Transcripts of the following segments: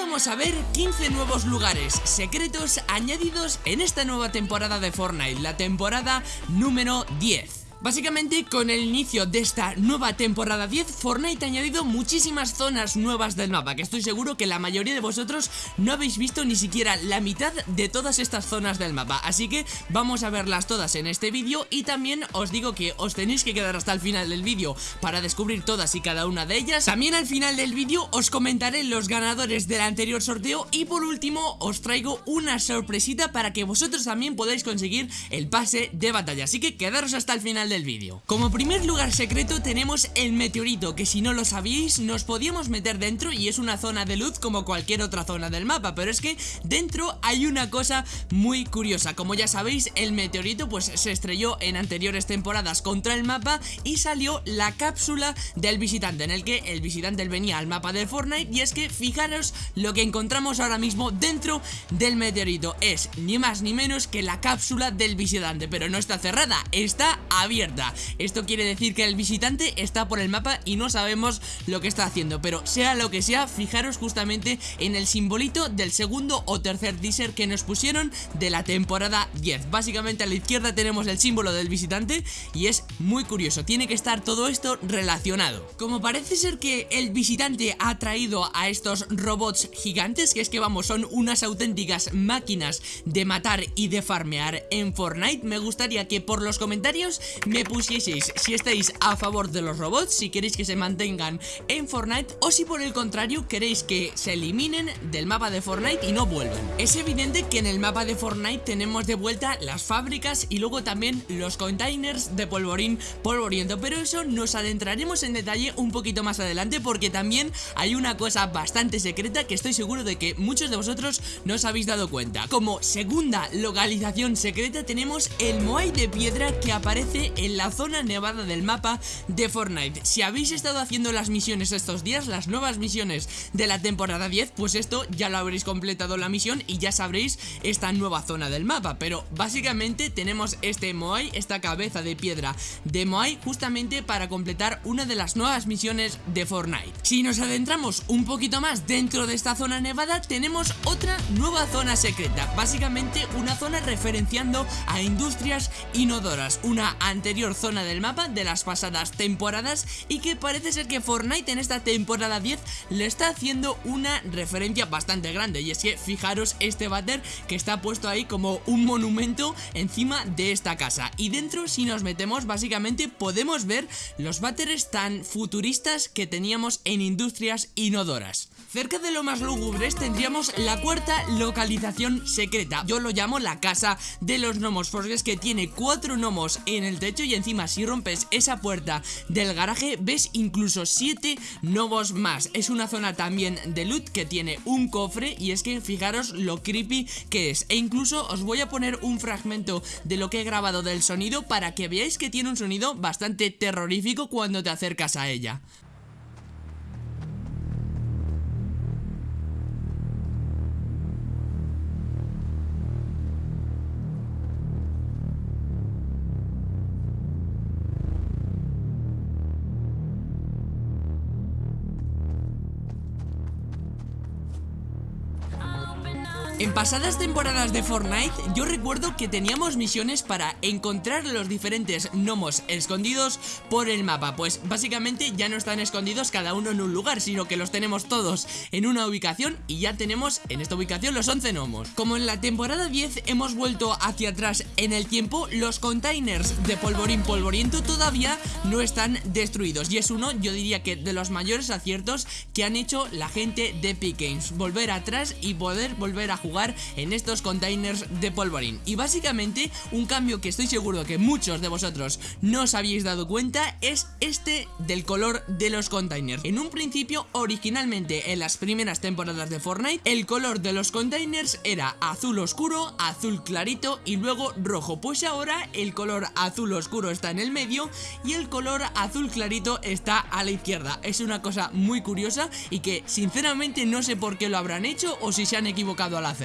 vamos a ver 15 nuevos lugares secretos añadidos en esta nueva temporada de Fortnite, la temporada número 10. Básicamente con el inicio de esta nueva temporada 10 Fortnite ha añadido muchísimas zonas nuevas del mapa Que estoy seguro que la mayoría de vosotros no habéis visto ni siquiera la mitad de todas estas zonas del mapa. Así que vamos a verlas todas en este vídeo Y también os digo que os tenéis que quedar hasta el final del vídeo Para descubrir todas y cada una de ellas. También al final del vídeo os comentaré los ganadores del anterior sorteo Y por último os traigo una sorpresita para que vosotros también podáis conseguir el pase de batalla. Así que quedaros hasta el final del vídeo. Como primer lugar secreto tenemos el meteorito Que si no lo sabíais nos podíamos meter dentro Y es una zona de luz como cualquier otra zona del mapa Pero es que dentro hay una cosa muy curiosa. Como ya sabéis el meteorito pues se estrelló en anteriores temporadas contra el mapa Y salió la cápsula del visitante En el que el visitante venía al mapa de Fortnite Y es que fijaros lo que encontramos ahora mismo dentro del meteorito. Es ni más ni menos que la cápsula del visitante Pero no está cerrada, está abierta esto quiere decir que el visitante está por el mapa y no sabemos lo que está haciendo. Pero sea lo que sea, fijaros justamente en el simbolito del segundo o tercer teaser que nos pusieron de la temporada 10 Básicamente a la izquierda tenemos el símbolo del visitante y es muy curioso. Tiene que estar todo esto relacionado. Como parece ser que el visitante ha traído a estos robots gigantes Que es que vamos, son unas auténticas máquinas de matar y de farmear en Fortnite Me gustaría que por los comentarios me pusieseis si estáis a favor de los robots, si queréis que se mantengan en Fortnite o si por el contrario queréis que se eliminen del mapa de Fortnite y no vuelvan. Es evidente que en el mapa de Fortnite tenemos de vuelta las fábricas y luego también los containers de polvorín polvoriento, pero eso nos adentraremos en detalle un poquito más adelante porque también hay una cosa bastante secreta que estoy seguro de que muchos de vosotros no os habéis dado cuenta. Como segunda localización secreta tenemos el Moai de piedra que aparece en la zona nevada del mapa de Fortnite. Si habéis estado haciendo las misiones estos días, las nuevas misiones de la temporada 10 Pues esto ya lo habréis completado la misión y ya sabréis esta nueva zona del mapa. Pero básicamente tenemos este Moai, esta cabeza de piedra de Moai Justamente para completar una de las nuevas misiones de Fortnite. Si nos adentramos un poquito más dentro de esta zona nevada Tenemos otra nueva zona secreta. Básicamente una zona referenciando a industrias inodoras Una anterior zona del mapa de las pasadas temporadas y que parece ser que Fortnite en esta temporada 10 le está haciendo una referencia bastante grande. Y es que fijaros este váter que está puesto ahí como un monumento encima de esta casa. Y dentro si nos metemos básicamente podemos ver los váteres tan futuristas que teníamos en industrias inodoras. Cerca de lo más lúgubres tendríamos la cuarta localización secreta. Yo lo llamo la casa de los gnomos Porque es que tiene cuatro gnomos en el techo Y encima si rompes esa puerta del garaje Ves incluso siete gnomos más. Es una zona también de loot que tiene un cofre Y es que fijaros lo creepy que es. E incluso os voy a poner un fragmento de lo que he grabado del sonido Para que veáis que tiene un sonido bastante terrorífico cuando te acercas a ella En pasadas temporadas de Fortnite yo recuerdo que teníamos misiones para encontrar los diferentes gnomos escondidos por el mapa. Pues básicamente ya no están escondidos cada uno en un lugar sino que los tenemos todos en una ubicación y ya tenemos en esta ubicación los 11 gnomos. Como en la temporada 10 hemos vuelto hacia atrás en el tiempo los containers de polvorín polvoriento todavía no están destruidos. Y es uno yo diría que de los mayores aciertos que han hecho la gente de Epic Games. Volver atrás y poder volver a jugar en estos containers de polvorín. Y básicamente un cambio que estoy seguro que muchos de vosotros no os habéis dado cuenta es este del color de los containers. En un principio, originalmente en las primeras temporadas de Fortnite El color de los containers era azul oscuro, azul clarito y luego rojo. Pues ahora el color azul oscuro está en el medio y el color azul clarito está a la izquierda. Es una cosa muy curiosa y que sinceramente no sé por qué lo habrán hecho o si se han equivocado al hacer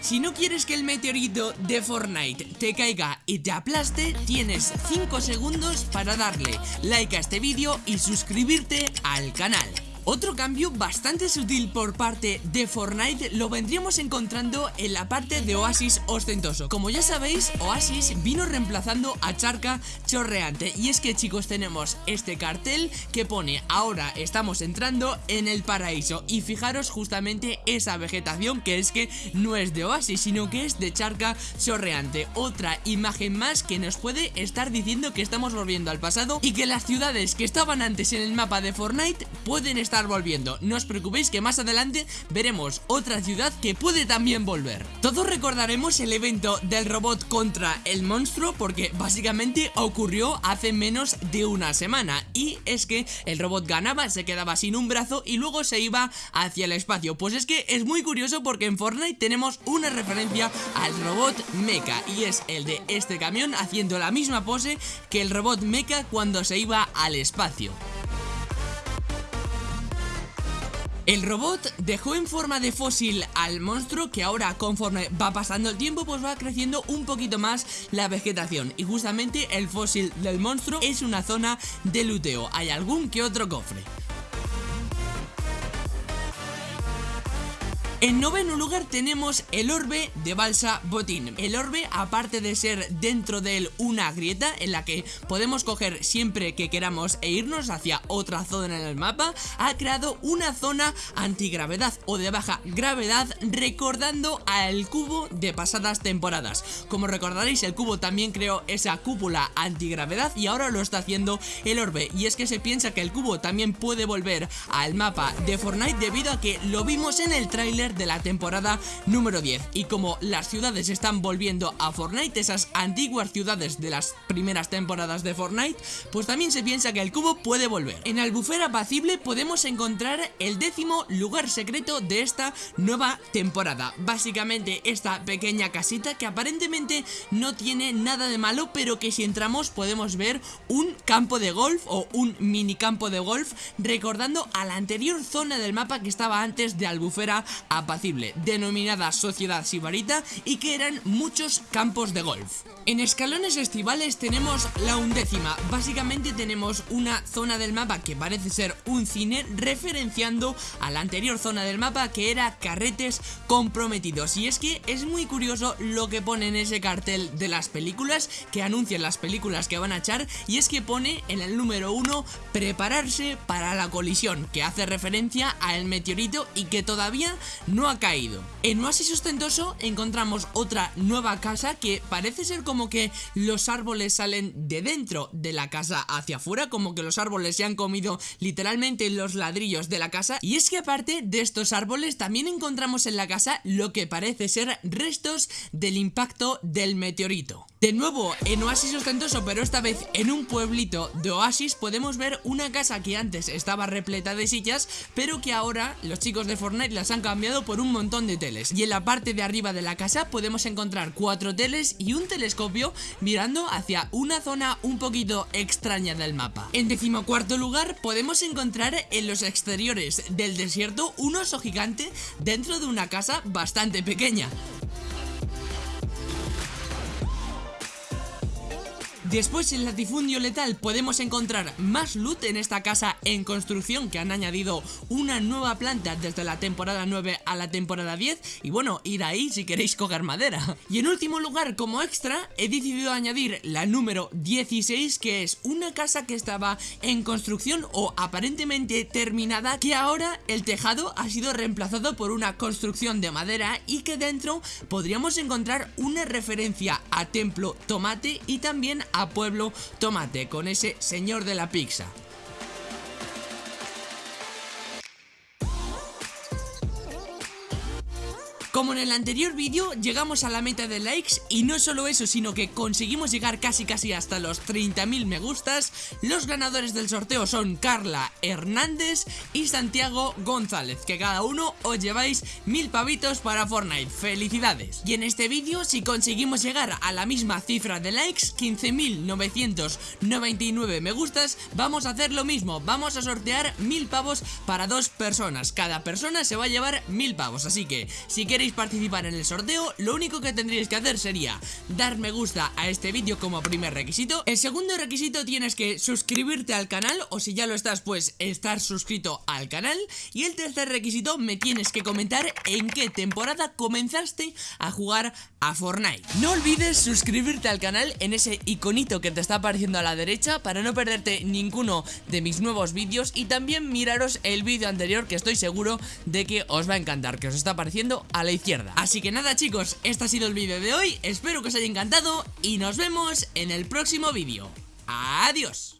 si no quieres que el meteorito de Fortnite te caiga y te aplaste, tienes 5 segundos para darle like a este vídeo y suscribirte al canal. Otro cambio bastante sutil por parte de Fortnite lo vendríamos encontrando en la parte de Oasis ostentoso. Como ya sabéis, Oasis vino reemplazando a Charca chorreante. Y es que chicos tenemos este cartel que pone ahora estamos entrando en el paraíso. Y fijaros justamente esa vegetación que es que no es de Oasis, sino que es de Charca chorreante. Otra imagen más que nos puede estar diciendo que estamos volviendo al pasado y que las ciudades que estaban antes en el mapa de Fortnite pueden estar volviendo. No os preocupéis que más adelante veremos otra ciudad que puede también volver. Todos recordaremos el evento del robot contra el monstruo porque básicamente ocurrió hace menos de una semana y es que el robot ganaba, se quedaba sin un brazo y luego se iba hacia el espacio. Pues es que es muy curioso porque en Fortnite tenemos una referencia al robot Mecha y es el de este camión haciendo la misma pose que el robot Mecha cuando se iba al espacio. El robot dejó en forma de fósil al monstruo que ahora conforme va pasando el tiempo pues va creciendo un poquito más la vegetación y justamente el fósil del monstruo es una zona de luteo, hay algún que otro cofre. En noveno lugar tenemos el orbe de Balsa Botín. El orbe, aparte de ser dentro de él una grieta en la que podemos coger siempre que queramos e irnos hacia otra zona en el mapa, ha creado una zona antigravedad o de baja gravedad recordando al cubo de pasadas temporadas. Como recordaréis, el cubo también creó esa cúpula antigravedad y ahora lo está haciendo el orbe. Y es que se piensa que el cubo también puede volver al mapa de Fortnite debido a que lo vimos en el tráiler de la temporada número 10 y como las ciudades están volviendo a Fortnite, esas antiguas ciudades de las primeras temporadas de Fortnite, pues también se piensa que el cubo puede volver. En Albufera Apacible podemos encontrar el décimo lugar secreto de esta nueva temporada. Básicamente esta pequeña casita que aparentemente no tiene nada de malo, pero que si entramos podemos ver un campo de golf o un mini campo de golf recordando a la anterior zona del mapa que estaba antes de Albufera Apacible apacible denominada Sociedad Sibarita y que eran muchos campos de golf. En escalones estivales tenemos la undécima, básicamente tenemos una zona del mapa que parece ser un cine referenciando a la anterior zona del mapa que era carretes comprometidos y es que es muy curioso lo que pone en ese cartel de las películas que anuncian las películas que van a echar y es que pone en el número 1 prepararse para la colisión que hace referencia al meteorito y que todavía no ha caído. En Oasis Ostentoso encontramos otra nueva casa que parece ser como que los árboles salen de dentro de la casa hacia afuera, como que los árboles se han comido literalmente los ladrillos de la casa. Y es que aparte de estos árboles también encontramos en la casa lo que parece ser restos del impacto del meteorito. De nuevo en Oasis Ostentoso, pero esta vez en un pueblito de Oasis podemos ver una casa que antes estaba repleta de sillas, pero que ahora los chicos de Fortnite las han cambiado por un montón de teles. Y en la parte de arriba de la casa podemos encontrar cuatro teles y un telescopio mirando hacia una zona un poquito extraña del mapa. En decimocuarto lugar podemos encontrar en los exteriores del desierto un oso gigante dentro de una casa bastante pequeña. Después en latifundio letal podemos encontrar más loot en esta casa en construcción que han añadido una nueva planta desde la temporada 9 a la temporada 10 y bueno, ir ahí si queréis coger madera. Y en último lugar, como extra, he decidido añadir la número 16 que es una casa que estaba en construcción o aparentemente terminada que ahora el tejado ha sido reemplazado por una construcción de madera y que dentro podríamos encontrar una referencia a Templo Tomate y también a Pueblo Tomate con ese señor de la pizza. Como en el anterior vídeo, llegamos a la meta de likes y no solo eso, sino que conseguimos llegar casi casi hasta los 30.000 me gustas. Los ganadores del sorteo son Carla Hernández y Santiago González, que cada uno os lleváis mil pavitos para Fortnite. ¡Felicidades! Y en este vídeo, si conseguimos llegar a la misma cifra de likes, 15.999 me gustas, vamos a hacer lo mismo. Vamos a sortear mil pavos para dos personas. Cada persona se va a llevar mil pavos, así que si quieres participar en el sorteo, lo único que tendríais que hacer sería dar me gusta a este vídeo como primer requisito. El segundo requisito tienes que suscribirte al canal, o si ya lo estás, pues estar suscrito al canal. Y el tercer requisito me tienes que comentar en qué temporada comenzaste a jugar a Fortnite. No olvides suscribirte al canal en ese iconito que te está apareciendo a la derecha para no perderte ninguno de mis nuevos vídeos y también miraros el vídeo anterior que estoy seguro de que os va a encantar, que os está apareciendo a la Así que nada chicos, este ha sido el vídeo de hoy, espero que os haya encantado y nos vemos en el próximo vídeo. ¡Adiós!